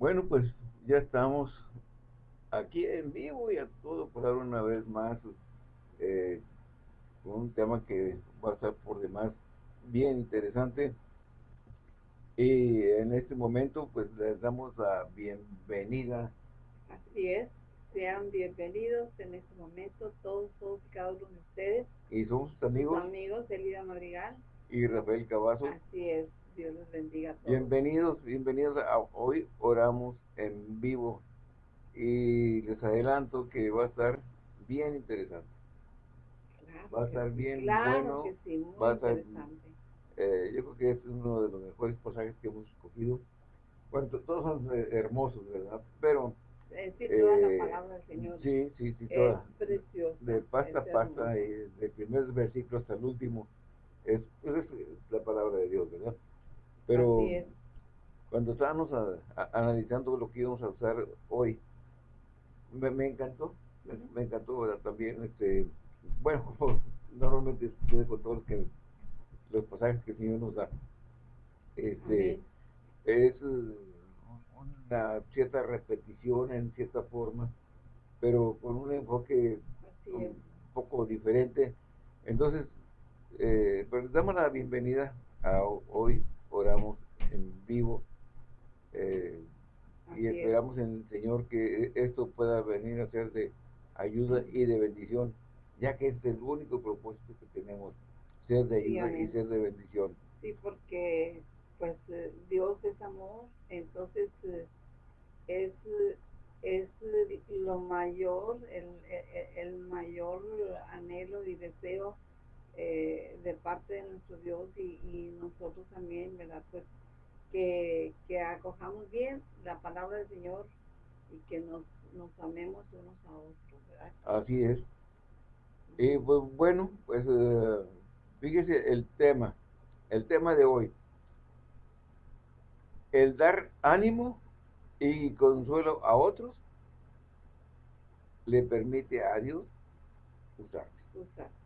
Bueno, pues ya estamos aquí en vivo y a todo dar una vez más eh, con un tema que va a estar por demás bien interesante. Y en este momento pues les damos la bienvenida. Así es, sean bienvenidos en este momento todos, todos y cada uno de ustedes. Y somos sus amigos. Sus amigos, Elida Madrigal. Y Rafael Cavazo. Así es, Dios los bendiga a todos. Bienvenidos, bienvenidos a hoy oramos en vivo y les adelanto que va a estar bien interesante. va a estar bien claro bueno. Que sí, muy va a estar, interesante. eh, yo creo que es uno de los mejores pasajes que hemos escogido. Bueno, todos son eh, hermosos, ¿verdad? Pero... Eh, sí, toda eh, la palabra del Señor Sí, sí, sí, es toda. preciosa. De pasta a pasta, y del primer versículo hasta el último, es, es la palabra de Dios, ¿verdad? Pero es. cuando estábamos a- a- analizando lo que íbamos a usar hoy, me, me encantó, me, encantó ¿verdad? también, este, bueno, normalmente sucede con todos los, que, los pasajes que el Señor nos da, este, es eh, una cierta repetición en cierta forma, pero con un enfoque un poco diferente. Entonces, eh, pues damos la bienvenida a ho- hoy, oramos en vivo eh, y es. esperamos en el Señor que e- esto pueda venir a ser de ayuda y de bendición, ya que este es el único propósito que tenemos, ser de Sí, ayuda y ser de bendición. Sí, porque pues eh, Dios es amor, entonces eh, es, es lo mayor, el, el- el mayor anhelo y deseo eh, de parte de nuestro Dios y, y nosotros también, ¿verdad? Pues que, que acojamos bien la palabra del Señor y que nos, nos amemos unos a otros, ¿verdad? Así es. Y pues bueno, pues eh, fíjese el tema, el tema de hoy. El dar ánimo y consuelo a otros le permite a Dios amén.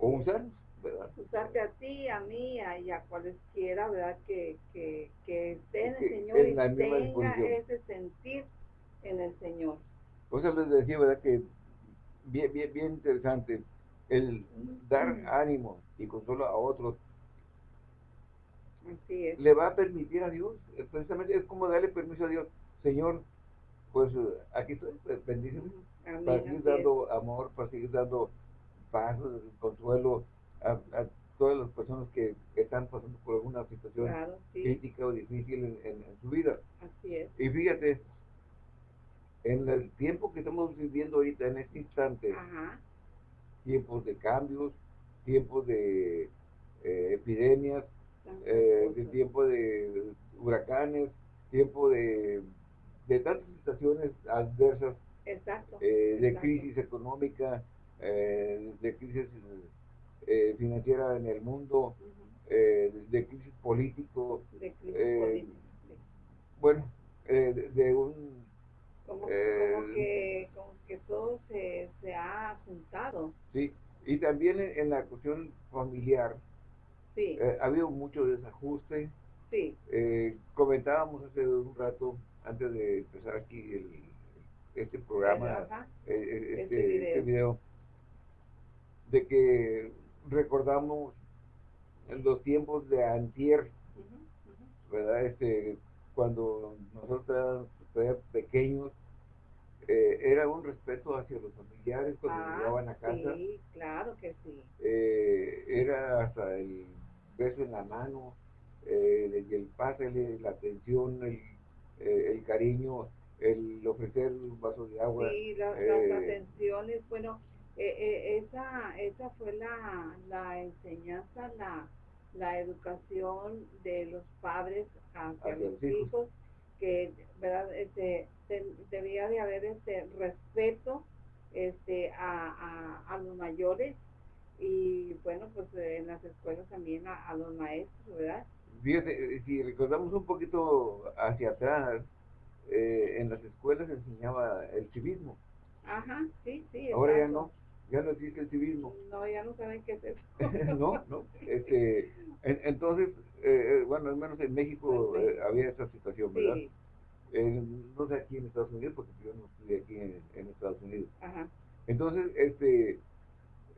O usarnos, ¿verdad? usarte a ti, a mí a- y a cualesquiera, ¿verdad? Que, que, que esté en el Señor en y tenga disposición. ese sentir en el Señor. Por eso les decía, ¿verdad? Que bien, bien, bien interesante el dar Mm. ánimo y consuelo a otros Así es. le va a permitir a Dios, eh, precisamente es como darle permiso a Dios, Señor, pues eh, aquí estoy, pues, bendíceme, para seguir dando amor, para seguir dando paz, eh, consuelo a, a todas las personas que están pasando por alguna situación Claro, sí, crítica o difícil en, en- en su vida. así es. Y fíjate, en el tiempo que estamos viviendo ahorita, en este instante, Ajá, tiempos de cambios, tiempos de eh, epidemias, eh, de tiempo de huracanes, tiempo de, de tantas situaciones adversas, Exacto. eh, de exacto. crisis económica, eh, de crisis eh, financiera en el mundo, eh, de crisis político, De crisis eh, bueno, eh, de, de un... Como, eh, como que, como que todo se, se ha juntado. Sí, y también en, en la cuestión familiar Sí, ha habido mucho desajuste. sí, Eh, comentábamos hace un rato, antes de empezar aquí el, este programa, Ajá. eh, Este este, video. este video, de que recordamos en los tiempos de antier. ¿verdad? Este, cuando nosotros éramos pequeños, eh, era un respeto hacia los familiares cuando Ah, llegaban a casa. Sí, claro que sí. eh, era hasta el beso en la mano, eh, el, el pásale, la atención, el, eh, el cariño, el ofrecer un vaso de agua. Sí, la- eh, las atenciones, bueno, eh, eh, esa, esa fue la, la enseñanza, la, la educación de los padres hacia los hijos. que verdad este, te- debía de haber este respeto este a, a, a los mayores y bueno pues eh, en las escuelas también a, a los maestros, ¿verdad? Fíjate, si recordamos un poquito hacia atrás, eh, en las escuelas se enseñaba el civismo. Ajá, sí, sí. Ahora ya no, ya no existe el civismo. No, ya no saben qué es eso. no, no. Este, en- entonces, eh, eh, bueno, al menos en México En México. eh, había esa situación, ¿verdad? Sí, no sé aquí en Estados Unidos, porque yo no estuve aquí en, Estados Unidos. Entonces, este,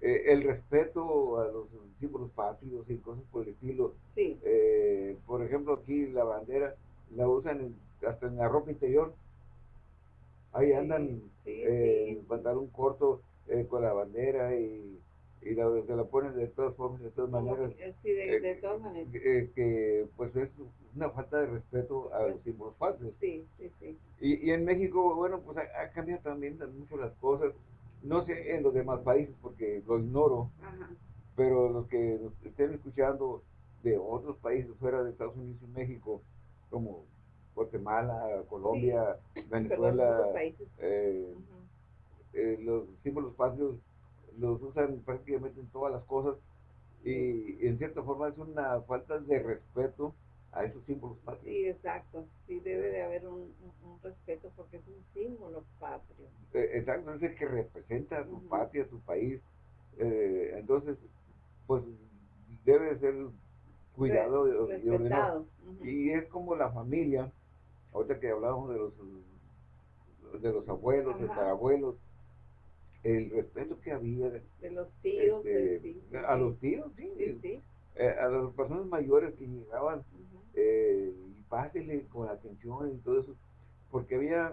eh, el respeto a los símbolos patrios y cosas por el estilo. Eh, por ejemplo, aquí la bandera la usan hasta en la ropa interior. Ahí andan en pantalón corto con la bandera y, y la, se la ponen de todas formas, de todas maneras. Sí, de, todas maneras. que pues es una falta de respeto a los símbolos patrios. Sí, sí, sí. Y, y en México, bueno, pues ha cambiado también mucho las cosas no sé en los demás países porque lo ignoro, pero los que estén escuchando de otros países fuera de Estados Unidos y México, como Guatemala, Colombia, Venezuela, eh, eh, los símbolos patrios los usan prácticamente en todas las cosas y en cierta forma es una falta de respeto a esos símbolos patrios. Sí, exacto. Sí, debe de haber un, respeto porque es un símbolo patrio. Eh, exacto, es el que representa a tu patria, a tu país. Eh, entonces, pues debe ser cuidado y ordenado. Y es como la familia, ahorita que hablábamos de los de los abuelos, de los abuelos, el respeto que había de, los tíos, este, a los tíos, sí, eh, a las personas mayores que llegaban eh, y pásele con atención y todo eso, porque había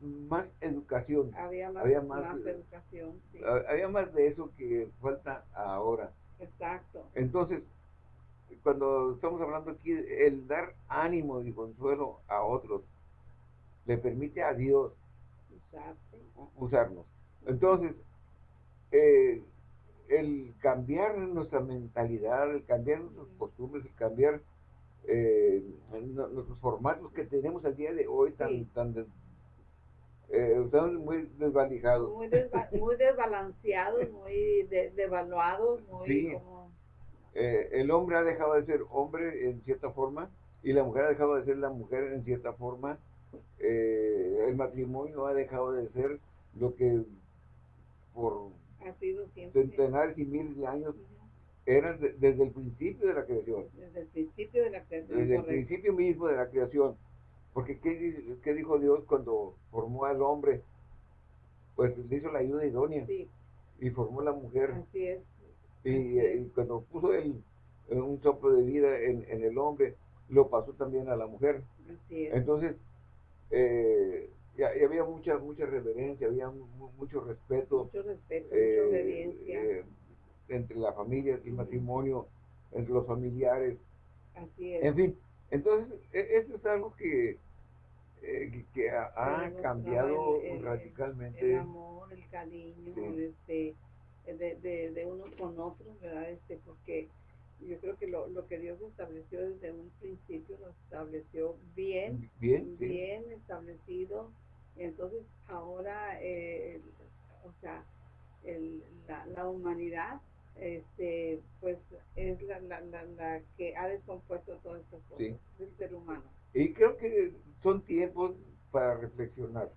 más educación. Había más, educación. Había más de eso que falta ahora. Exacto. Entonces, cuando estamos hablando aquí, el dar ánimo y consuelo a otros le permite a Dios usarnos. Entonces, eh, el cambiar nuestra mentalidad, el cambiar nuestras costumbres, el cambiar eh, nuestros formatos que tenemos al día de hoy tan, tan eh, están muy desvalijados. Muy, desbalanceados, muy devaluados, muy como... Eh, el hombre ha dejado de ser hombre en cierta forma y la mujer ha dejado de ser la mujer en cierta forma. Eh, el matrimonio ha dejado de ser lo que por centenares y miles de años eran desde el principio de la creación. Desde el principio de la creación. Desde el principio mismo de la creación. Porque ¿qué, ¿qué, dijo Dios cuando formó al hombre? Pues le hizo la ayuda idónea. Sí. Y formó la mujer. Así es. Y, cuando puso el, un soplo de vida en, en, el hombre, lo pasó también a la mujer. Así es. Entonces, eh, y, había mucha mucha reverencia, había mucho respeto. Mucho respeto, mucha eh, obediencia. Eh, entre la familia, el matrimonio, entre los familiares. Así es. En fin, entonces, e, eso es algo que, eh, que ha, cambiado radicalmente. El amor, el cariño, este, de, de, de, unos con otros, ¿verdad? Este, porque yo creo que lo, lo que Dios estableció desde un principio lo estableció bien, bien, bien establecido. Entonces, ahora, eh, o sea, el, la, la humanidad este, pues es la, la, la, que ha descompuesto todas estas cosas del ser humano. Y creo que son tiempos para reflexionar.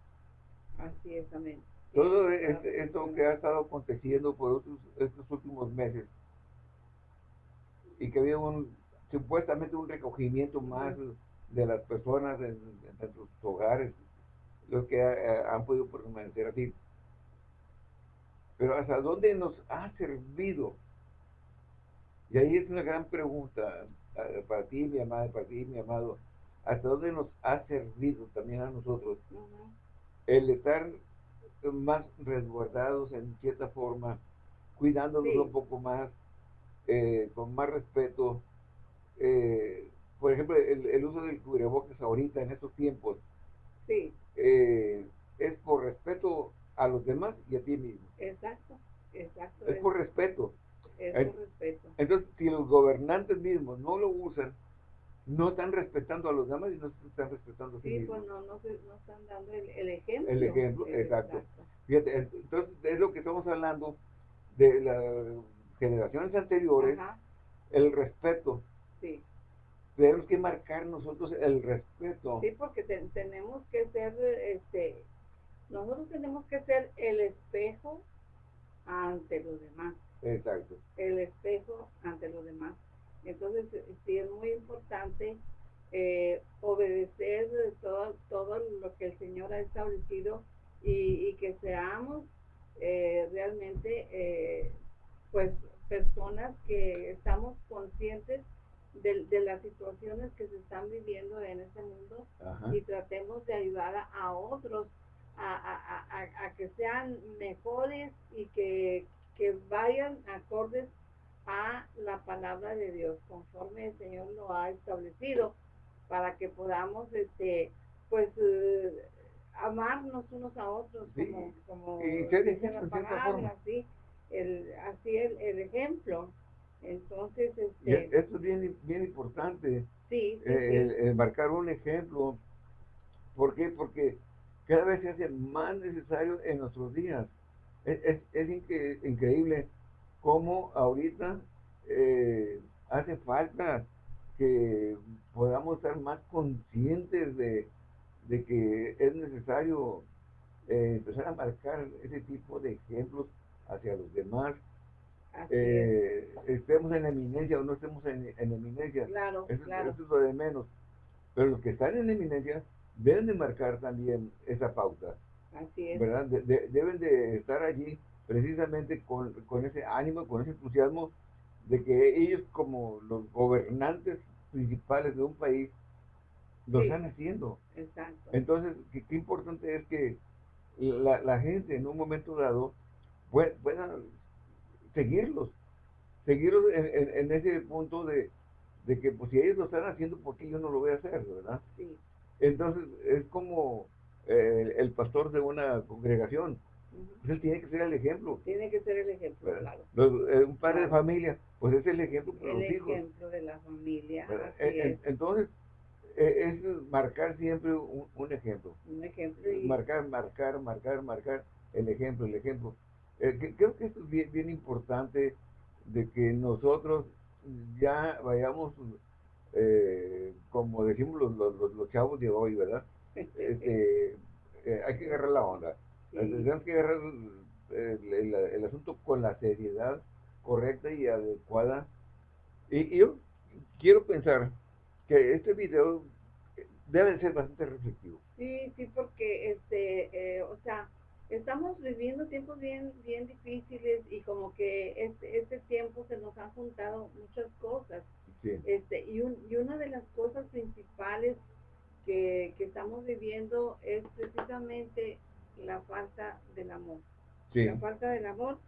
Así es, amén. Todo este, esto que ha estado aconteciendo por otros, estos últimos meses y que había un supuestamente un recogimiento más de las personas en, sus hogares, los que eh, han podido permanecer así pero ¿hasta dónde nos ha servido? Y ahí es una gran pregunta eh, para ti, mi amada, para ti, mi amado. ¿Hasta dónde nos ha servido también a nosotros el estar más resguardados en cierta forma, cuidándonos un poco más, eh, con más respeto? Eh, por ejemplo, el, uso del cubrebocas ahorita en estos tiempos sí. Es por respeto a los demás y a ti mismo. Exacto, exacto. Es por respeto. Es por respeto. Entonces, si los gobernantes mismos no lo usan, no están respetando a los demás y no están respetando a sí, sí pues no, no, no, están dando el, ejemplo. El ejemplo, exacto. Fíjate, entonces es lo que estamos hablando de las generaciones anteriores, el respeto. Tenemos que marcar nosotros el respeto. Sí, porque tenemos que ser este, nosotros tenemos que ser el espejo ante los demás. Exacto. El espejo ante los demás. Entonces, sí es muy importante eh, obedecer todo, todo lo que el Señor ha establecido y, que seamos eh, realmente eh, pues personas que estamos conscientes de, las situaciones que se están viviendo en este mundo y tratemos de ayudar a, otros a, que sean mejores y que, que vayan acordes a la palabra de Dios conforme el Señor lo ha establecido para que podamos este pues eh, amarnos unos a otros como, como dice la palabra así el así el, el ejemplo entonces este, esto es bien bien importante sí, eh, El, marcar un ejemplo ¿por qué? porque cada vez se hace más necesario en nuestros días es, es, es increíble cómo ahorita eh, hace falta que podamos estar más conscientes de, que es necesario eh, empezar a marcar ese tipo de ejemplos hacia los demás. Estemos en eminencia o no estemos en, eminencia. Claro, eso, claro. es lo de menos. Pero los que están en eminencia deben de marcar también esa pauta. Así es. ¿verdad? deben de estar allí precisamente con, con ese ánimo, con ese entusiasmo de que ellos como los gobernantes principales de un país lo están haciendo. Exacto. Entonces, qué, importante es que la, gente en un momento dado pueda, seguirlos, seguirlos en, ese punto de, que pues si ellos lo están haciendo, ¿por qué yo no lo voy a hacer, verdad? Sí. Entonces, es como eh, el pastor de una congregación pues él tiene que ser el ejemplo. Tiene que ser el ejemplo, claro. Eh, un padre de familia, pues es el ejemplo para los hijos. El ejemplo de la familia. Entonces, e, es marcar siempre un, ejemplo. Un ejemplo. Marcar, marcar, marcar, marcar el ejemplo, el ejemplo. Eh, creo que esto es bien, bien importante de que nosotros ya vayamos, eh, como decimos los, los, los, chavos de hoy, ¿verdad? Este, hay que agarrar la onda tenemos que agarrar el, asunto con la seriedad correcta y adecuada. Y, yo quiero pensar que este video debe ser bastante reflexivo. Sí, sí, porque, este, eh, o sea, estamos viviendo tiempos bien, bien difíciles y como que este, este tiempo se nos han juntado muchas cosas. Este, y, un, y una de las cosas principales que, que estamos viviendo es precisamente la falta del amor. La falta del amor,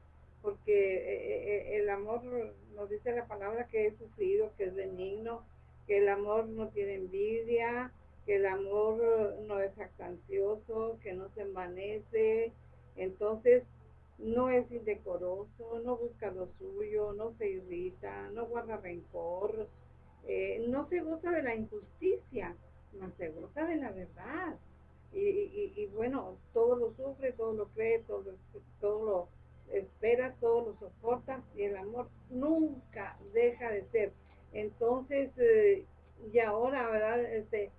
porque eh, eh, el amor nos dice la palabra que es sufrido, que es benigno, que el amor no tiene envidia, que el amor no es jactancioso, que no se envanece. Entonces, no es indecoroso, no busca lo suyo, no se irrita, no guarda rencor, eh, no se goza de la injusticia, no se goza de la verdad y, y, bueno, todo lo sufre, todo lo cree, todo, todo lo espera, todo lo soporta y el amor nunca deja de ser. Entonces, eh, y ahora, ¿verdad? Este,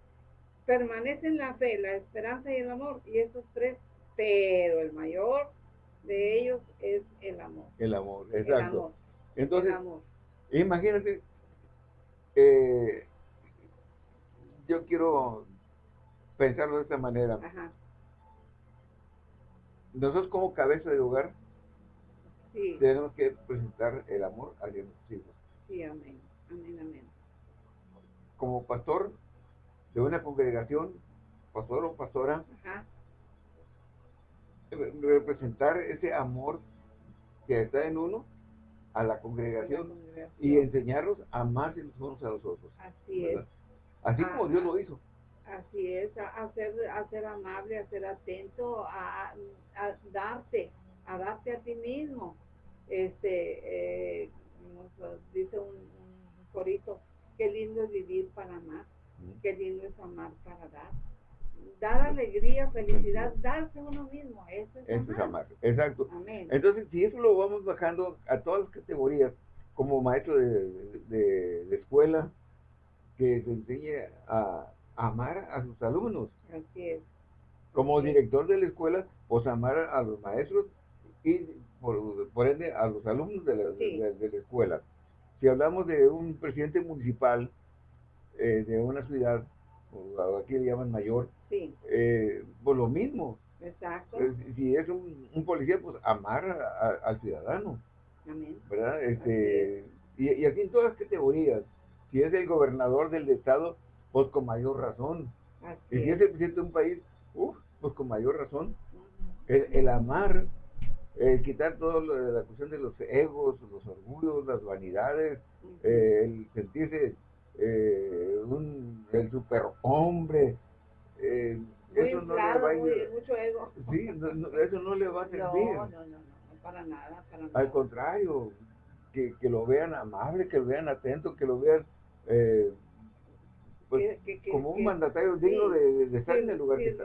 permanecen la fe, la esperanza y el amor, y esos tres, pero el mayor de ellos es el amor. El amor, exacto. Entonces, imagínate, eh, yo quiero pensarlo de esta manera. Nosotros como cabeza de hogar tenemos que presentar el amor a nuestros hijos. Sí, amén. Amén, amén. Como pastor de una congregación, pastor o pastora, representar ese amor que está en uno a la congregación, y enseñarlos a amarse los unos a los otros. Así es. Así como Dios lo hizo. Así es, a, ser, amable, a ser atento, a, darte, a darte a ti mismo. Este, eh, dice un, un, corito, qué lindo es vivir para amar, qué lindo es amar para dar. Dar alegría, felicidad, darse uno mismo, eso es, amar. Exacto. Entonces, si eso lo vamos bajando a todas las categorías, como maestro de, de, de escuela, que se enseñe a amar a sus alumnos. Así es. Como director de la escuela, pues amar a los maestros y por, ende a los alumnos de la, de, la, escuela. Si hablamos de un presidente municipal, eh, de una ciudad, aquí le llaman mayor, Sí, eh, pues lo mismo. exacto. Eh, Si es un, un policía, pues amar a- a- al ciudadano, Amén. ¿verdad? Este, y, y aquí en todas las categorías, si es el gobernador del estado, pues con mayor razón. Así Y si es. el presidente de un país, uf, pues con mayor razón. El, el amar, el quitar todo lo de la cuestión de los egos, los orgullos, las vanidades, eh, el sentirse eh, un, el superhombre, eh, eso no le va a muy- mucho ego. Sí, no- no, eso no le va a servir. no, no, no, no, para nada, para nada. Al contrario, que, que lo vean amable, que lo vean atento, que lo vean eh, pues, Que- que- que- como un mandatario sí, digno de, de estar en el lugar que está.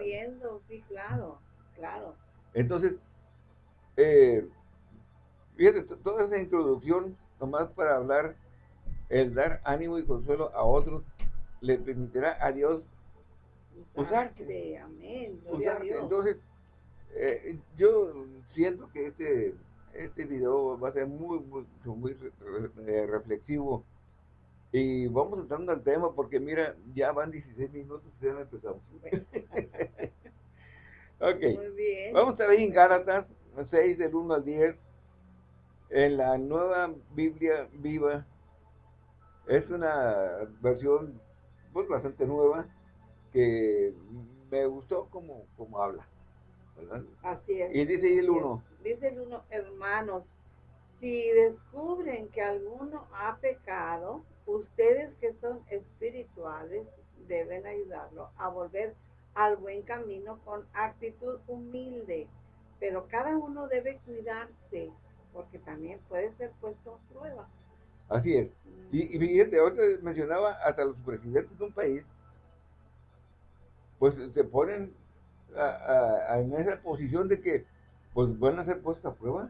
Sí, claro, claro. Entonces, eh, fíjate, to- toda esa introducción, nomás para hablar, el dar ánimo y consuelo a otros, le permitirá a Dios Usarte. Amén, a. Dios. Entonces, eh, yo siento que este, este video va a ser muy, muy, eh, reflexivo. Y vamos entrando al tema porque mira, ya van 16 minutos y ya no empezamos. Ok. Muy bien. Vamos a ahí en Gálatas 6 del 1 al 10. En la nueva Biblia viva. Es una versión pues bastante nueva que me gustó como, como habla. ¿verdad? Así es. Y dice el uno. Dice el uno, hermanos, si descubren que alguno ha pecado, ustedes que son espirituales deben ayudarlo a volver al buen camino con actitud humilde. Pero cada uno debe cuidarse, porque también puede ser puesto a prueba. Así es. Y, y fíjate, ahorita mencionaba hasta los presidentes de un país, pues se ponen a- a- a- en esa posición de que pues van a ser puestos a prueba.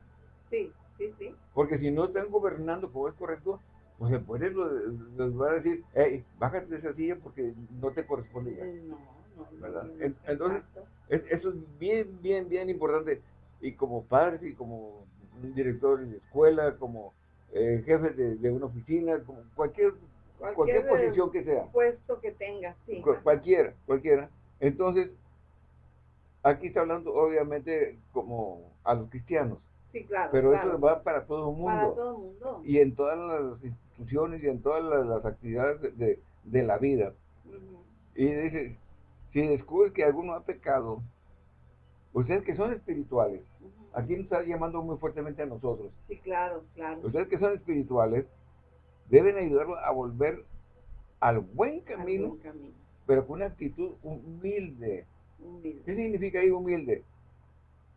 Sí, sí, sí. Porque si no están gobernando como es correcto, pues el lo- les va a decir, hey, bájate de esa silla porque no te corresponde ya. No, no, ¿Verdad? no, entonces. Es- eso es bien, bien, bien importante. Y como padres y como director de escuela, como eh, jefe de, de una oficina, cualquier, cualquier, Cualquier, posición que sea, puesto que tenga, sí. cualquiera, cualquiera. Entonces, aquí está hablando obviamente como a los cristianos, Sí, claro. pero claro. eso va para todo el mundo. Para todo el mundo. Y en todas las instituciones y en todas las, las actividades de, de- la vida. Y dice, si descubres que alguno ha pecado, ustedes que son espirituales. Aquí nos está llamando muy fuertemente a nosotros, Sí, claro, claro. ustedes que son espirituales, deben ayudarlo a volver al buen Al camino, buen camino. pero con una actitud humilde. Humilde. ¿Qué significa ahí humilde?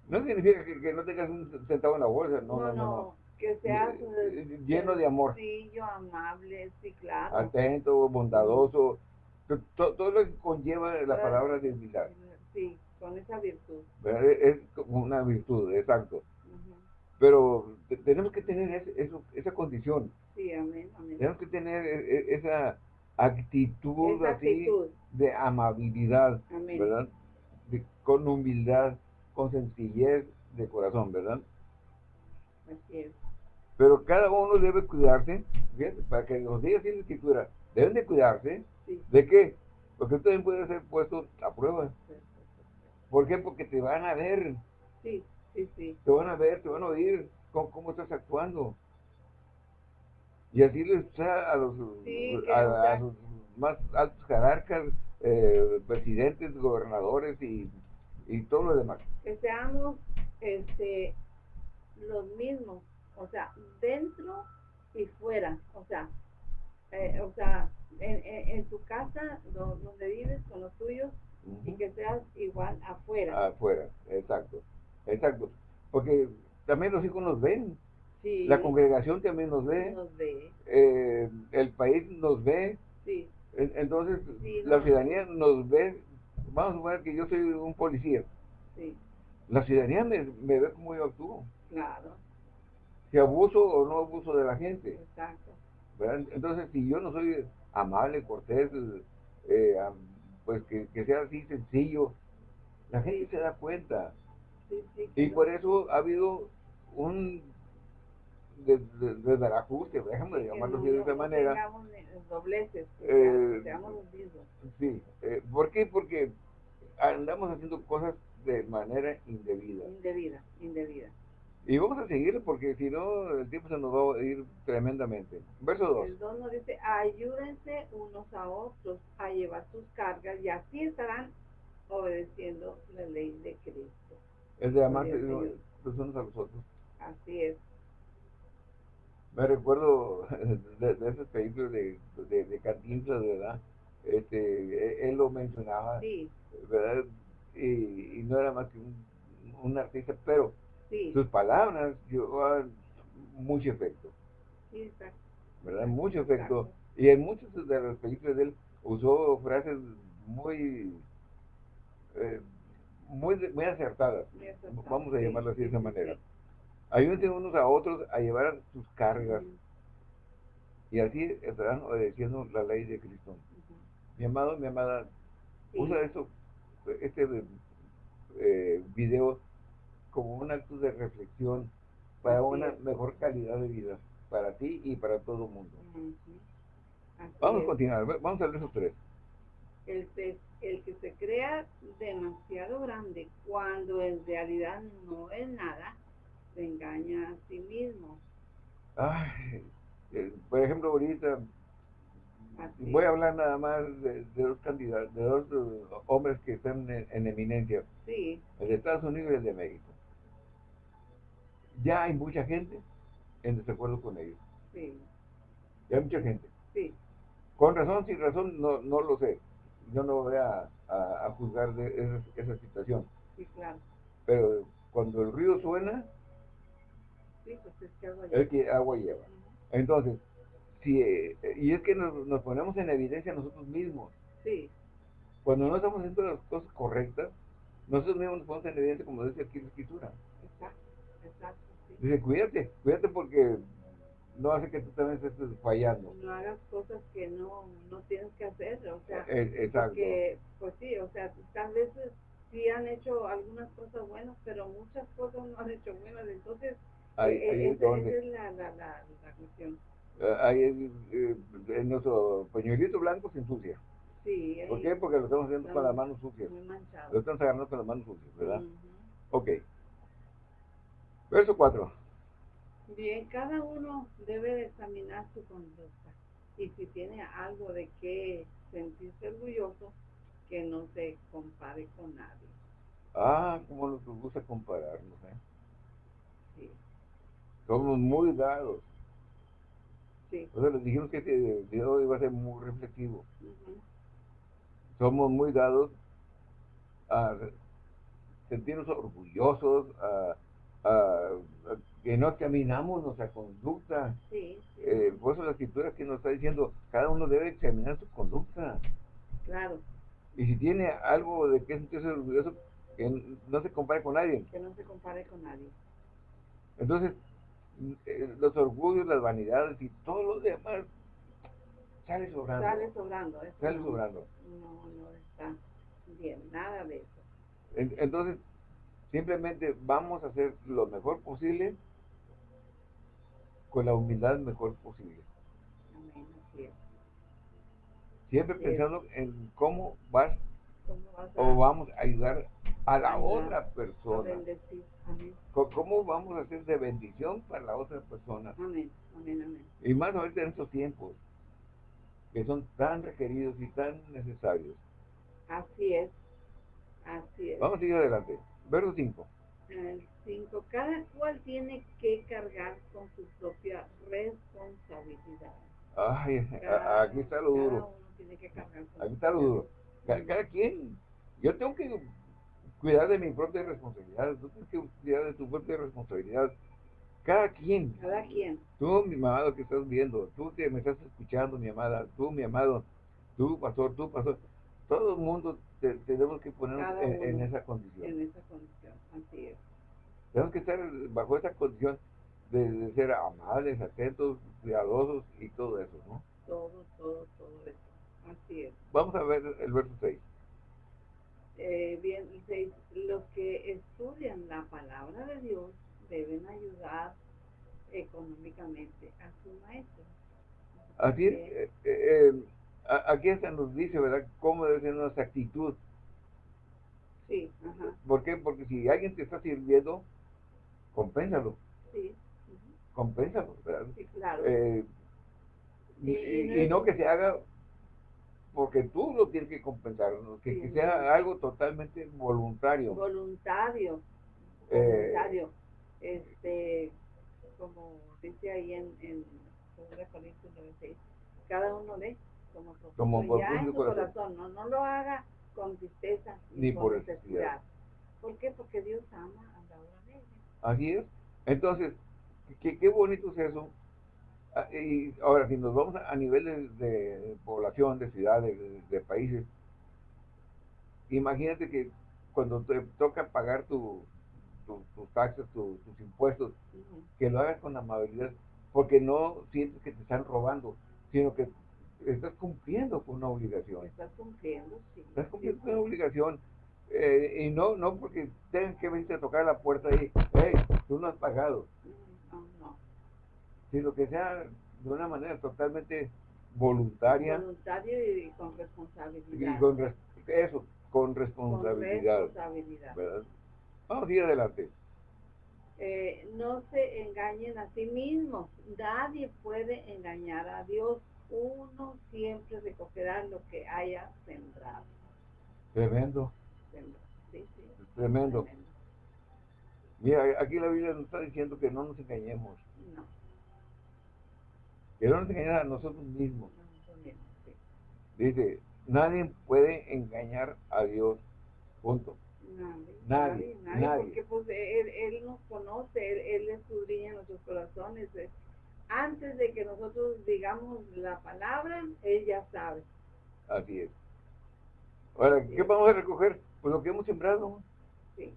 No significa que, que no tengas un centavo en la bolsa, no, no, no. no. Que seas Eh, eh, lleno de amor. sencillo, amable, sí, claro. Atento, bondadoso, to- to- todo lo que conlleva la palabra de humildad. Sí, con esa virtud. Es como una virtud, exacto. Ujú. Pero te- tenemos que tener ese- eso, esa condición, Sí, amén, amén. tenemos que tener e- e- esa actitud así de amabilidad, Amén. ¿verdad? De- con humildad, con sencillez de corazón, ¿verdad? Así es. Pero cada uno debe cuidarse, fíjate, para que los días tienen que cuidar, deben de cuidarse, Sí. ¿de qué? Porque también puedes ser puesto a prueba. ¿Por qué? Porque te van a ver, Sí, sí, sí. te van a ver, te van a oír cómo, cómo estás actuando. Y así les está a los, Sí, a, los más altos jerarcas, eh, presidentes, gobernadores y, y todo lo demás. Que seamos este, los mismos. O sea, dentro y fuera. O sea, eh, o sea en, en, en tu casa do- donde vives con los tuyos y que seas igual afuera. Afuera, exacto, exacto. Porque también los hijos nos ven, sí, la congregación también nos ve, nos ve. eh, el país nos ve, Sí, entonces Sí, la ciudadanía nos ve. Vamos a suponer que yo soy un policía. sí, La ciudadanía me, me ve como yo actúo. claro. Si abuso o no abuso de la gente. Exacto. ¿verdad? Entonces, si yo no soy amable, cortés, eh, pues que, que sea así sencillo, la gente se da cuenta. Sí, sí, Y claro. por eso ha habido un de, de, ajuste, déjame llamarlo así de esa manera. Dobleces, Eh, seamos. Sí, eh, ¿por qué? Porque andamos haciendo cosas de manera indebida. Indebida, indebida. Y vamos a seguir porque si no, el tiempo se nos va a ir tremendamente. Verso 2. El 2 nos dice, ayúdense unos a otros a llevar sus cargas y así estarán obedeciendo la ley de Cristo. Es de amarse los unos a los otros. Así es. Me recuerdo de, de esas películas de, de, de Cantinflas, ¿verdad? Este, él lo mencionaba, Sí, ¿verdad? Y, y no era más que un, un artista, pero sí, sus palabras mucho efecto, sí, exacto. ¿verdad? Mucho efecto. Exacto. Y en muchas de las películas de él usó frases muy, eh, muy, muy acertadas, vamos a Sí, así de esa manera. Ayúdense unos a otros a llevar sus cargas y así estarán obedeciendo la ley de Cristo. ujú. Mi amado, mi amada, usa esto, este eh, video como un acto de reflexión para una mejor calidad de vida, para ti y para todo el mundo. Vamos a continuar, vamos a ver esos tres. el, el que se crea demasiado grande cuando en realidad no es nada, se engaña a sí mismo. Ay, eh, por ejemplo, ahorita Así voy a hablar nada más de, de dos candidatos, de dos eh, hombres que están en, en eminencia, Sí, el de Estados Unidos y el de México. Ya hay mucha gente en desacuerdo con ellos. sí, Ya hay mucha gente. sí, Con razón, sin razón, no, no lo sé. Yo no voy a, a- a juzgar de esa, esa situación. sí, claro. Pero cuando el río suena, Sí, pues es que hago yo. es que agua lleva. Entonces, si, eh, y es que nos, nos ponemos en evidencia nosotros mismos. Sí, Cuando no estamos haciendo las cosas correctas, nosotros mismos nos ponemos en evidencia, como dice aquí la escritura. exacto, exacto. Dice, cuídate, cuídate porque no hace que tú también estés fallando. No hagas cosas que no, no tienes que hacer, o sea, Eh, exacto. porque, pues sí, o sea, tal vez sí han hecho algunas cosas buenas, pero muchas cosas no han hecho buenas, entonces Ahí, eh, ahí eh, es esa, donde. esa es la, la, la, la cuestión. Eh, ahí es, eh, en nuestro pañuelito blanco se ensucia. Sí, ¿Por qué? Porque lo estamos haciendo con las manos sucias. muy manchado. Lo estamos agarrando con las manos sucias, ¿verdad? Ujú. Ok. Verso 4. Bien, cada uno debe de examinar su conducta y si tiene algo de qué sentirse orgulloso, que no se compare con nadie. Ah, cómo nos gusta compararnos, ¿eh? Sí, Somos muy dados. sí. O sea, les dijimos que este video iba a ser muy reflexivo. ujú, Somos muy dados a sentirnos orgullosos, a, a- a que no examinamos nuestra conducta. Sí, Eh, por eso la escritura que nos está diciendo, cada uno debe examinar su conducta. claro, Y si tiene algo de que sentirse orgulloso, que no se compare con nadie. que no se compare con nadie. Entonces, eh, los orgullos, las vanidades y todo lo demás sale sobrando. Sale sobrando, Sale no, sobrando. no, no está bien, nada de eso. En- Entonces, simplemente vamos a hacer lo mejor posible con la humildad mejor posible. Amén, así es. Siempre Así es. pensando en cómo vas ¿Cómo vas a, o vamos a ayudar a la Ayudar otra persona. Amén, ¿Cómo vamos a hacer de bendición para la otra persona? amén, amén, amén. Y más ahorita en estos tiempos, que son tan requeridos y tan necesarios. Así es, así es. Vamos a ir adelante. Verso 5. El 5. Cada cual tiene que cargar con su propia responsabilidad. Ay, Cada- aquí está lo cada duro. uno tiene que cargar con Aquí está lo duro. Ca- Cada quien. Yo tengo que cuidar de mi propia responsabilidad. Tú tienes que cuidar de tu propia responsabilidad. Cada quien. Cada quien. Tú, mi amado que estás viendo, tú que me estás escuchando, mi amada, tú, mi amado, tú, pastor, tú, pastor, todo el mundo te- tenemos que poner Cada en, esa condición. En esa condición, así es. Tenemos que estar bajo esa condición de, de ser amables, atentos, cuidadosos y todo eso, ¿no? Todo, todo, todo eso. Así es. Vamos a ver el verso 6. Eh, bien, el seis, los que estudian la palabra de Dios deben ayudar económicamente a su maestro. Así es, eh, eh, a- aquí hasta nos dice, ¿verdad?, cómo debe ser nuestra actitud. Sí, ajá, ¿Por qué? Porque si alguien te está sirviendo, compénsalo, sí, ujú, compénsalo, ¿verdad? sí, claro. Eh, y, no y que se haga porque tú lo tienes que compensar, ¿no? que, Sí, que sea algo totalmente voluntario. voluntario, Eh, voluntario, este, como dice ahí en, en 2 Corintios 9:6, cada uno de como, ya en su corazón. corazón, no, no lo haga con tristeza Ni con por necesidad. necesidad. ¿Por qué? Porque Dios ama a la hora de ella. Así es. Entonces, qué, qué bonito es eso. Ah, Y ahora, si nos vamos a, a niveles de población, de ciudades, de, de países, imagínate que cuando te toca pagar tu, tu- tus taxes, tu- tus impuestos, que lo hagas con amabilidad, porque no sientes que te están robando, sino que estás cumpliendo con una obligación. Estás cumpliendo, sí. Estás cumpliendo sí. con una obligación. eh, y no, no porque tengan que venirte a tocar la puerta y, hey, tú no has pagado, No, no. sino que sea de una manera totalmente voluntaria Voluntario y con y responsabilidad. con res- eso, con Con responsabilidad, responsabilidad. ¿verdad? Vamos a ir adelante. Eh, no se engañen a sí mismos. Nadie puede engañar a Dios. Uno siempre recogerá lo que haya sembrado. Tremendo, Sembrado. Sí, sí. tremendo. Mira, aquí la Biblia nos está diciendo que no nos engañemos, No, que no nos engañemos a nosotros mismos. sí. Dice, nadie puede engañar a Dios, punto. Nadie, Nadie, nadie, nadie. porque pues él, él nos conoce, él, él escudriña nuestros corazones. Eh. Antes de que nosotros digamos la palabra, él ya sabe. Así es. Ahora, Así ¿qué es. vamos a recoger? Pues lo que hemos sembrado, Sí.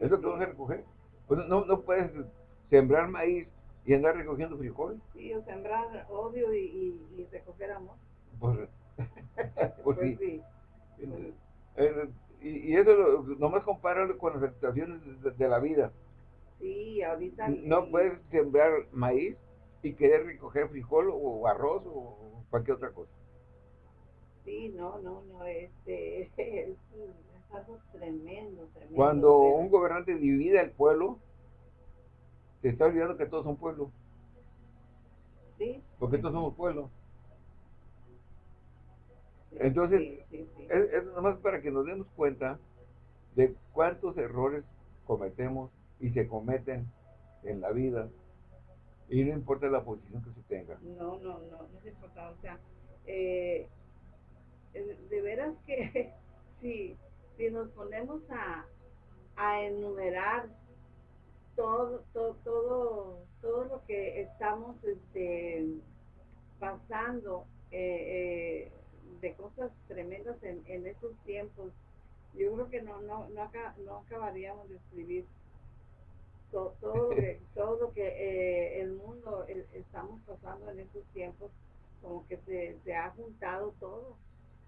es lo que vamos a recoger. Pues no, no puedes sembrar maíz y andar recogiendo frijol. Sí, o sembrar odio y, y, y recoger amor. Pues, Pues, sí. sí. pues, Eh, y, y eso lo, nomás compáralo con las situaciones de, de la vida. Sí, ahorita. No puedes sembrar maíz y querer recoger frijol o arroz o cualquier otra cosa. Sí, no, no, no, este, es, es algo tremendo, tremendo. Cuando un gobernante divide al pueblo, se está olvidando que todos son pueblo, Sí, porque todos somos pueblo. sí, Entonces, sí, sí, sí. Es, es nomás para que nos demos cuenta de cuántos errores cometemos y se cometen en la vida y no importa la posición que se tenga. No, no, no, no es importante. O sea, eh, eh, de veras que si, si nos ponemos a, a enumerar todo, todo, todo, todo lo que estamos este, pasando eh, eh, de cosas tremendas en, estos tiempos, yo creo que no, no, no, no acabaríamos de escribir to- todo lo que, todo lo que eh, el mundo estamos pasando en estos tiempos, como que se, se ha juntado todo.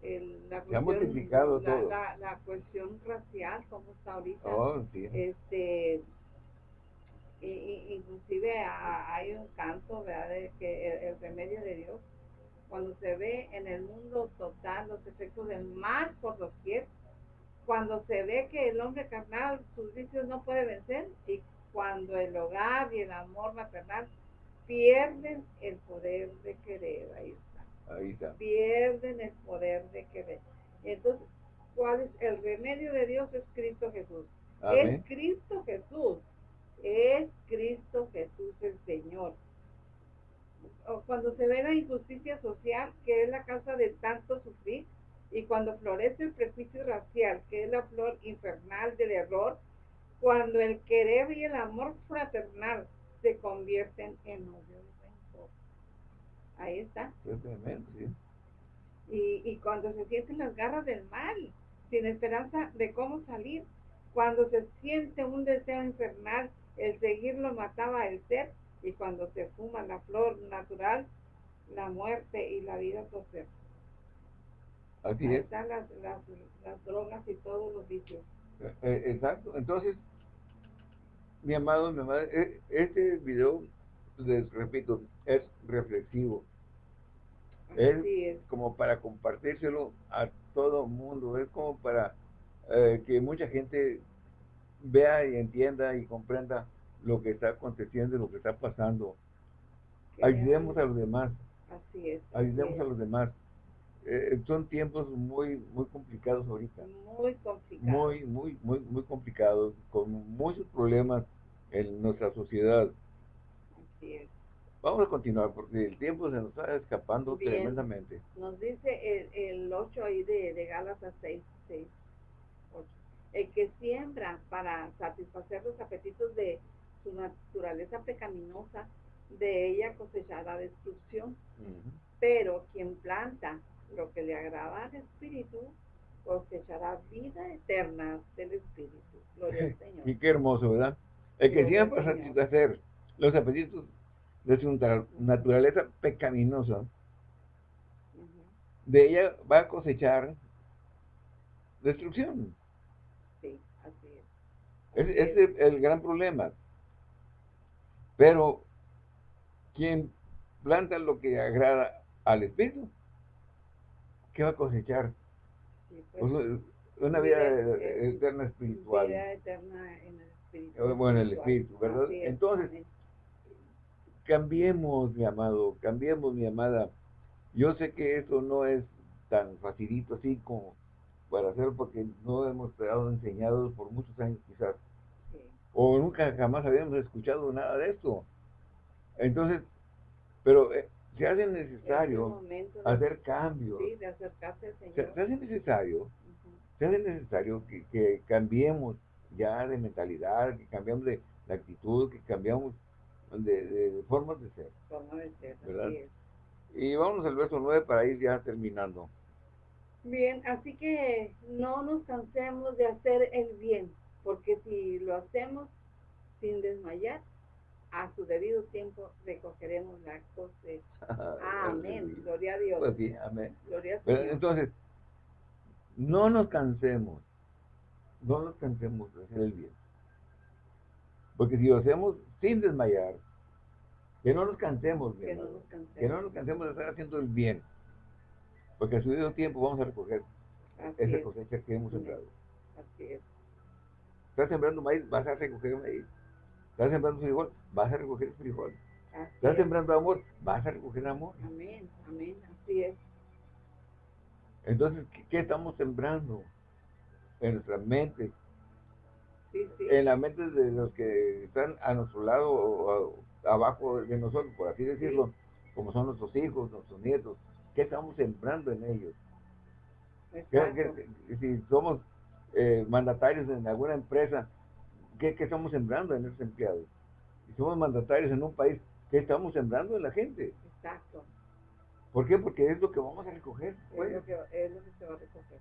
El, la Se ha cuestión- multiplicado la, todo. La, la cuestión racial, como está ahorita. Oh, sí. Este, y, y- inclusive a- hay un canto, ¿verdad? De que el, el remedio de Dios, cuando se ve en el mundo total los efectos del mal por doquier, cuando se ve que el hombre carnal sus vicios no puede vencer y cuando el hogar y el amor maternal pierden el poder de querer, ahí está, Ahí está. pierden el poder de querer. Entonces, ¿cuál es el remedio de Dios? Es Cristo Jesús. Amén. Es Cristo Jesús. Es Cristo Jesús el Señor. Cuando se ve la injusticia social, que es la causa de tanto sufrir, y cuando florece el prejuicio racial, que es la flor infernal del error, cuando el querer y el amor fraternal se convierten en odio y rencor. Ahí está. Es tremendo, sí. Y, y cuando se sienten las garras del mal, sin esperanza de cómo salir, cuando se siente un deseo infernal, el seguirlo mataba el ser, y cuando se fuma la flor natural, la muerte y la vida procede. Así Ahí es. están las, las, las drogas y todos los vicios. Eh, eh, exacto. Entonces, mi amado, mi amada, e- este video, les repito, es reflexivo. Es como para compartírselo a todo mundo, es como para eh, que mucha gente vea y entienda y comprenda lo que está aconteciendo lo que está pasando. Ayudemos a los demás, Así es. ayudemos a los demás. Eh, son tiempos muy, muy complicados ahorita. Muy complicado. muy, muy, muy, muy complicados, con muchos problemas en nuestra sociedad. Así es. Vamos a continuar porque el tiempo se nos está escapando Bien. tremendamente. Nos dice el, el 8 ahí de, de Gálatas 6, 6, 8. El que siembra para satisfacer los apetitos de su naturaleza pecaminosa, de ella cosechará destrucción. Ujú. Pero quien planta lo que le agrada al Espíritu, cosechará vida eterna del Espíritu. Gloria al Señor. Y qué hermoso, ¿verdad? El que siempre satisfacer los apetitos de su nat- naturaleza pecaminosa, de ella va a cosechar destrucción. Sí, así es. Así es. es el gran problema. Pero quien planta lo que agrada al espíritu, ¿qué va a cosechar? Sí, pues, Pues, una vida vida, eh, eh, eterna espiritual. Vida eterna en el Espíritu. Eh, bueno, en el espíritu, ¿verdad? Así es, Entonces. Cambiemos, mi amado, cambiemos, mi amada. Yo sé que eso no es tan facilito así como para hacerlo porque no hemos quedado enseñados por muchos años quizás. Sí, o nunca jamás habíamos escuchado nada de esto. Entonces, pero eh, se hace es el necesario hacer cambios, sí, de acercarse al se, Señor. se hace necesario, se hace necesario que, que cambiemos ya de mentalidad, que cambiemos de, de actitud, que cambiamos de, de- de formas de ser. Forma de ser, así es. Y vamos al verso 9 para ir ya terminando. Bien, así que no nos cansemos de hacer el bien, porque si lo hacemos sin desmayar, a su debido tiempo recogeremos la cosecha. Amén. Gloria a Dios. Pues amén. Gloria Pero Señor. entonces, no nos cansemos, no nos cansemos de hacer el bien. Porque si lo hacemos sin desmayar, que no nos cansemos, que no nos cansemos. que no nos cansemos de estar haciendo el bien. Porque a su debido tiempo vamos a recoger Así esa es, cosecha que hemos sembrado. así es. Estás sembrando maíz, vas a recoger maíz. Estás sembrando frijol, vas a recoger frijol. Así Estás es. sembrando amor, vas a recoger amor. Amén, amén, así es. Entonces, ¿qué, qué estamos sembrando? En nuestra mente, Sí, sí. en la mente de los que están a nuestro lado o a- abajo de nosotros, por así decirlo, como son nuestros hijos, nuestros nietos, ¿qué estamos sembrando en ellos? ¿Qué- Exacto. qué- qué- si somos eh, mandatarios en alguna empresa, ¿qué, qué estamos sembrando en esos empleados? Si somos mandatarios en un país, ¿qué estamos sembrando en la gente? Exacto. ¿Por qué? Porque es lo que vamos a recoger. Es pues. lo, que, es lo que se va a recoger.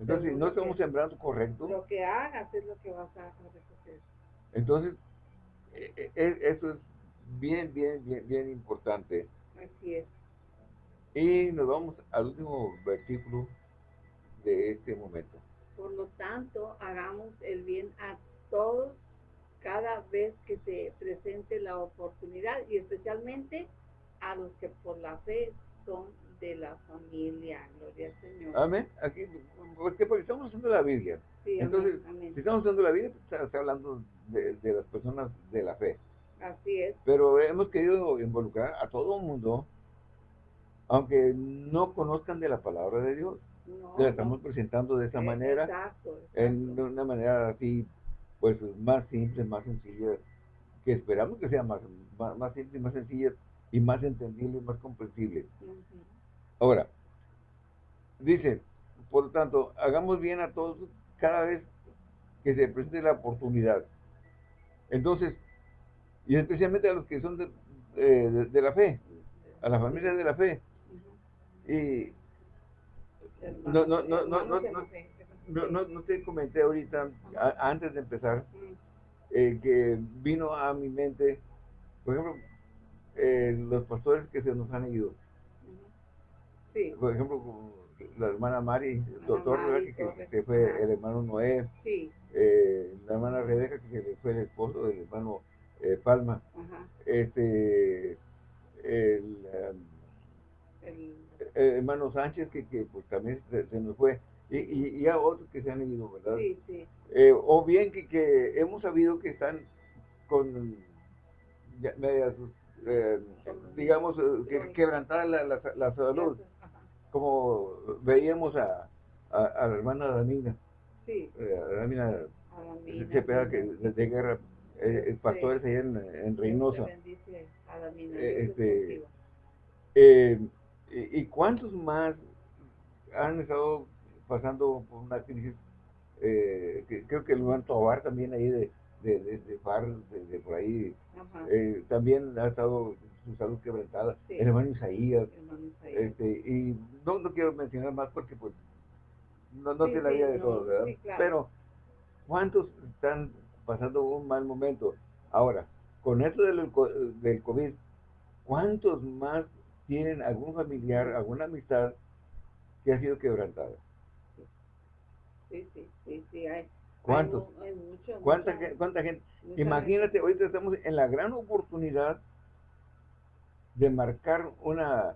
Entonces, si no estamos sembrando correcto, Lo que hagas es lo que vas a, a recoger. entonces eh, eh, eso es bien, bien, bien, bien importante. Así es. Y nos vamos al último versículo de este momento. Por lo tanto, hagamos el bien a todos cada vez que se presente la oportunidad y especialmente a los que por la fe son de la familia. Gloria al Señor. Amén. Aquí, ¿por qué? Porque estamos usando la Biblia. Sí, Entonces, amén, amén. Si estamos usando la Biblia, pues, está, hablando de, de las personas de la fe. Así es. Pero hemos querido involucrar a todo el mundo, aunque no conozcan de la palabra de Dios. No, La no. estamos presentando de esa manera, Exacto, en una manera así, pues más simple, más sencilla, que esperamos que sea más, más, más simple, más sencilla y más entendible y más comprensible. Ahora, dice, por lo tanto, hagamos bien a todos cada vez que se presente la oportunidad. Entonces, y especialmente a los que son de, eh, de- de la fe, a la familia de la fe. Y no, no, no, no, no, no, no, no te comenté ahorita, a- antes de empezar, eh, que vino a mi mente, por ejemplo, eh, los pastores que se nos han ido. Sí, Por ejemplo, la hermana Mari, el doctor, Mari que, fue el hermano Noé, Sí, eh, la hermana Rebeca, que fue el esposo del hermano eh, Palma, ajá. este, el, um, El, el hermano Sánchez, que, que pues también se, se nos fue, y, y, y a otros que se han ido, ¿verdad? sí, sí, Eh, o bien que, que hemos sabido que están con ya- medias, eh, digamos, eh, que, quebrantada la, la, la salud, como veíamos a, a, a la hermana Damina, Sí, eh, a la mina. Cepeda, que desde guerra, eh, el pastor Sí. allá en, en Reynosa. bendice a la mina. Eh, este. Eh, ¿Y cuántos más han estado pasando por una crisis? eh, que creo que el hermano Tobar también ahí de, de, de, de Far, de, de por ahí, eh, también ha estado su salud quebrantada. Sí. El hermano Isaías, hermano Isaías. este, y no, no quiero mencionar más porque pues no, no Sí, sé la sí, vida de no, todos, ¿verdad? claro. Pero, ¿cuántos están pasando un mal momento? Ahora, con esto del, del COVID, ¿cuántos más tienen algún familiar, alguna amistad que ha sido quebrantada? Sí, sí, sí, sí, hay. ¿Cuántos? Hay, hay mucho, ¿Cuánta, gen- cuánta gente? Imagínate, ahorita estamos en la gran oportunidad de marcar una,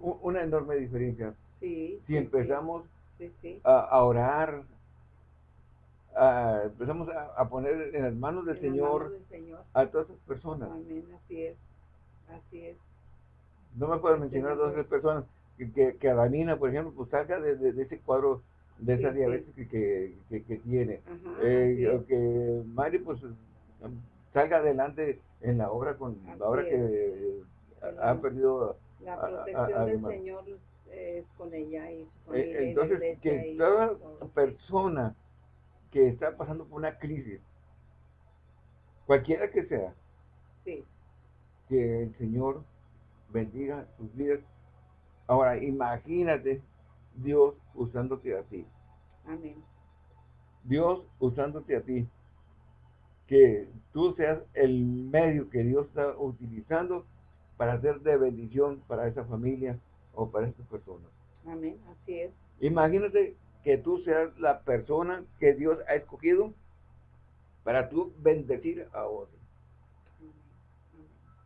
una enorme diferencia. Sí, Si empezamos Sí, sí. a, a orar, a- empezamos a, a poner en las manos del En las Señor manos del Señor. a todas esas personas. Amén, así es. Así es. No me puedo mencionar dos o tres personas que, que, que Adamina, por ejemplo, pues salga de, de- de ese cuadro, de esa diabetes que, que, que- que tiene. Ajá, Eh, que Mari, pues, salga adelante en la obra con Así ahora es. que eh, ha perdido. La a- protección a- del. Señor es con ella y su Eh, familia la entonces, que toda persona que está pasando por una crisis, cualquiera que sea, Sí, que el Señor bendiga sus vidas. Ahora, imagínate Dios usándote a ti. amén. Dios usándote a ti. Que tú seas el medio que Dios está utilizando para ser de bendición para esa familia o para esas personas. Amén, así es. Imagínate que tú seas la persona que Dios ha escogido para tú bendecir a otros. Amén,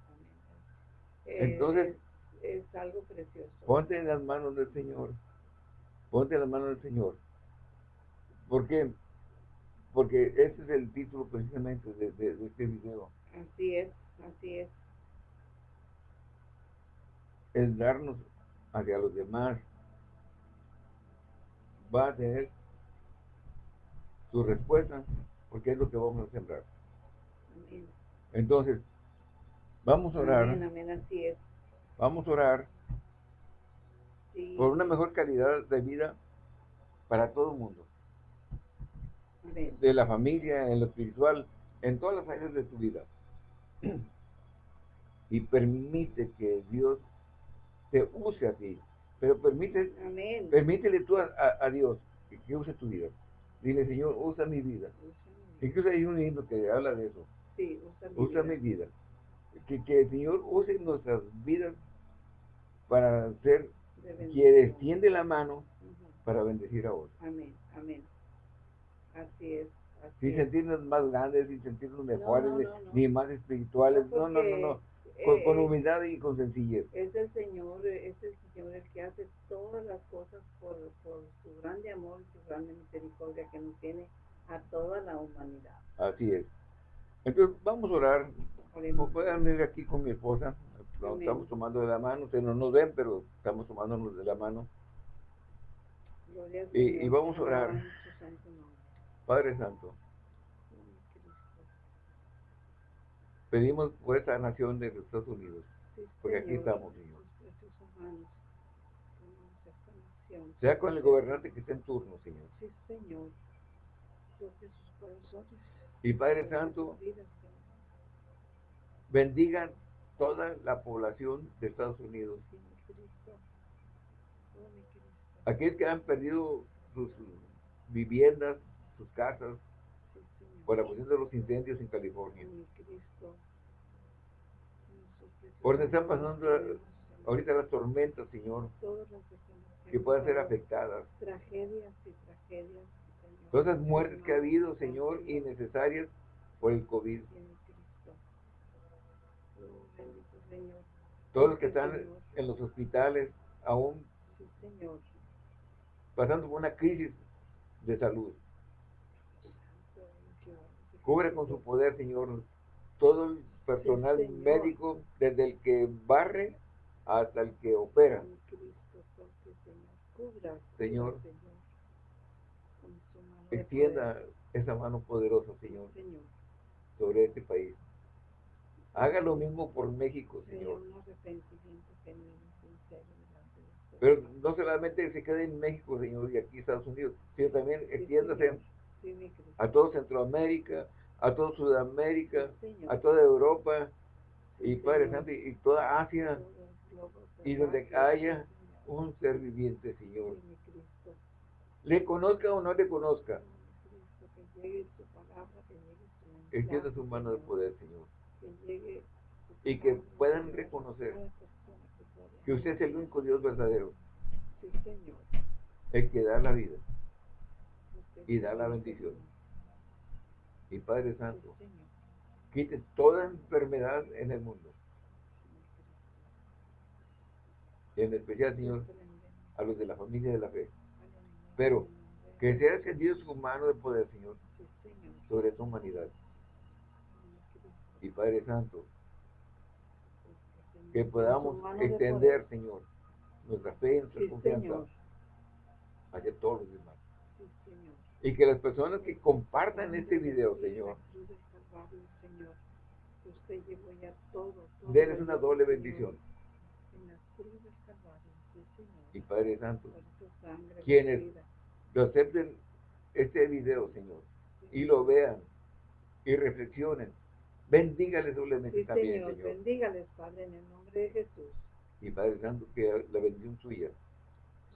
amén, amén. Entonces- es, es algo precioso. Ponte en las manos del Señor. Ponte en las manos del Señor. ¿Por qué? Porque ese es el título precisamente de, de- de este video. Así es, así es. El darnos hacia los demás va a tener su respuesta porque es lo que vamos a sembrar. Amén. Entonces, vamos a orar, Amén, amén, así es. vamos a orar Sí, por una mejor calidad de vida para todo el mundo, de la familia, en lo espiritual, en todas las áreas de tu vida. Y permite que Dios te use a ti, pero permite, Amén. permítele tú a, a- a Dios que, que use tu vida. Dile, Señor, usa mi vida. Incluso hay un himno que habla de eso. Sí, usa mi Usa vida. mi vida. Que, que el Señor use nuestras vidas para ser quien extiende la mano para bendecir a otros. Amén, amén. Así es. Así Sin es. sentirnos más grandes, sin sentirnos mejores, no, ni- no, no. ni más espirituales. No, no, no, no. Con, con Eh, humildad y con sencillez. es el Señor, es el Señor el que hace todas las cosas por, por su grande amor y su grande misericordia que nos tiene a toda la humanidad. Así es. Entonces, vamos a orar. Como puedan ir aquí con mi esposa, nos estamos tomando de la mano. Ustedes no nos ven, pero estamos tomándonos de la mano. Y- vamos a orar. Padre Santo, pedimos por esta nación de los Estados Unidos, porque aquí estamos, Señor. Sea con el gobernante que esté en turno, Señor. Sí, Señor. Y Padre Santo, sus vidas, Señor. bendiga toda la población de Estados Unidos. Aquellos que han perdido sus viviendas, sus casas, por la cuestión de los incendios en California. Por donde están pasando ahorita las tormentas, Señor. Que puedan ser afectadas. Tragedias y tragedias. Todas las muertes que ha habido, Señor, innecesarias por el COVID. Todos los que están en los hospitales aún pasando por una crisis de salud. Cubre con su poder, Señor, todo el personal médico, desde el que barre hasta el que opera. Señor, extienda esa mano poderosa, Señor, sobre este país. Haga lo mismo por México, Señor. Pero no solamente se quede en México, Señor, y aquí Estados Unidos, sino también extiéndase a toda Centroamérica, a toda Sudamérica, a toda Europa, y Padre Santo, y toda Asia, y donde haya un ser viviente, Señor. Le conozca o no le conozca. Extienda su mano de poder, Señor. Y que puedan reconocer que usted es el único Dios verdadero. El que da la vida y da la bendición. Y Padre Santo, quite toda enfermedad en el mundo. Y en especial, Señor, a los de la familia de la fe. Pero que sea extendido su mano de poder, Señor, sobre tu humanidad. Y Padre Santo, que podamos extender, Señor, nuestra fe y nuestra confianza hacia todos los demás. y que las personas que compartan este video, Señor, denles una doble bendición. Y Padre Santo, quienes lo acepten este video, Señor, y lo vean y reflexionen Bendígales doblemente sí, también, Señor. Señor. Bendígales, Padre, en el nombre de Jesús. Y Padre Santo, que la bendición suya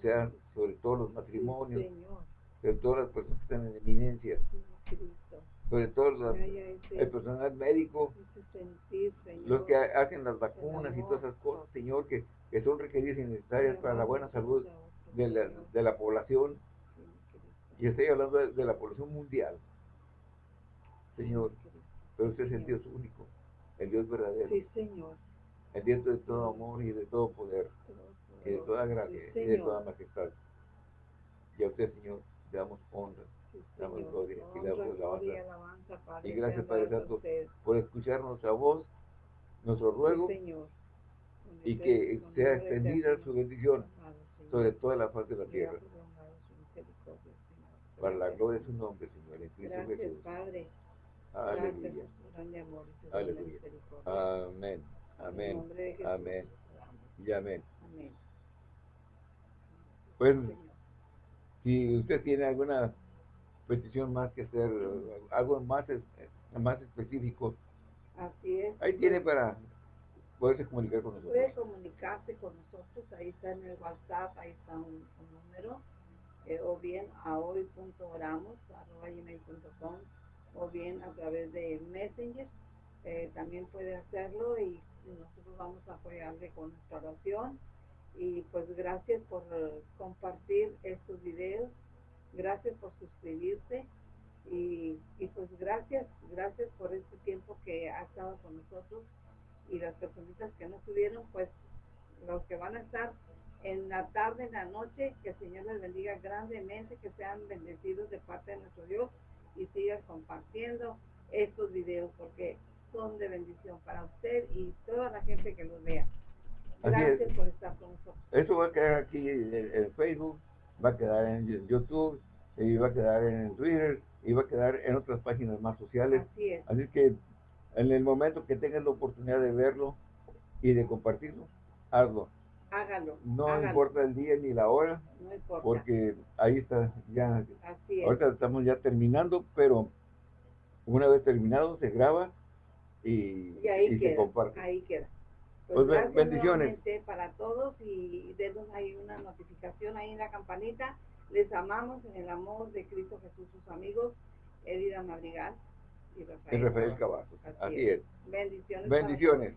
sea sobre todos los matrimonios, sí, sobre todas las personas que están en eminencia, sobre todo los, el personal médico, sentir, los que hacen las vacunas y todas esas cosas, Señor, que, que son requeridas y necesarias para la buena salud de la, de la población. Y estoy hablando de, de la población mundial. Señor, pero usted es el Dios único, el Dios verdadero. Sí, Señor. El Dios de todo amor y de todo poder, y de toda gracia y de toda majestad. Y a usted, Señor, le damos honra, le damos gloria y le damos alabanza. Y gracias, Padre Santo, por escuchar nuestra voz, nuestro ruego, y que sea extendida su bendición sobre toda la faz de la tierra. Para la gloria de su nombre, Señor, en Cristo Jesús. Padre. Aleluya. Aleluya. Amén. Amén. Amén. Y amén. Pues, si usted tiene alguna petición más que hacer, algo más, más específico, Así es. Ahí tiene para poderse comunicar con nosotros. Puede comunicarse con nosotros, ahí está en el WhatsApp, ahí está un, número, eh, o bien a hoy.oramos, arroba gmail.com, o bien a través de Messenger. Eh, también puede hacerlo y nosotros vamos a apoyarle con nuestra oración. Y pues gracias por eh, compartir estos videos, gracias por suscribirse y, y, pues gracias, gracias por este tiempo que ha estado con nosotros y las personitas que no estuvieron, pues los que van a estar en la tarde, en la noche, que el Señor les bendiga grandemente, que sean bendecidos de parte de nuestro Dios y siga compartiendo estos videos porque son de bendición para usted y toda la gente que los vea. Gracias por estar con nosotros. Esto va a quedar aquí en, Facebook, va a quedar en YouTube, y va a quedar en Twitter, y va a quedar en otras páginas más sociales. Así es. Así que en el momento que tengas la oportunidad de verlo y de compartirlo, hazlo. Hágalo. No importa el día ni la hora, no importa. porque ahí está ya. Así es. Ahorita estamos ya terminando, pero una vez terminado se graba y, se comparte. Ahí queda. Pues, pues bendiciones. para todos y denos ahí una notificación ahí en la campanita. Les amamos en el amor de Cristo Jesús, sus amigos, Edida Madrigal y Rafael, y Rafael Cavazos. Así, es. Bendiciones. Bendiciones.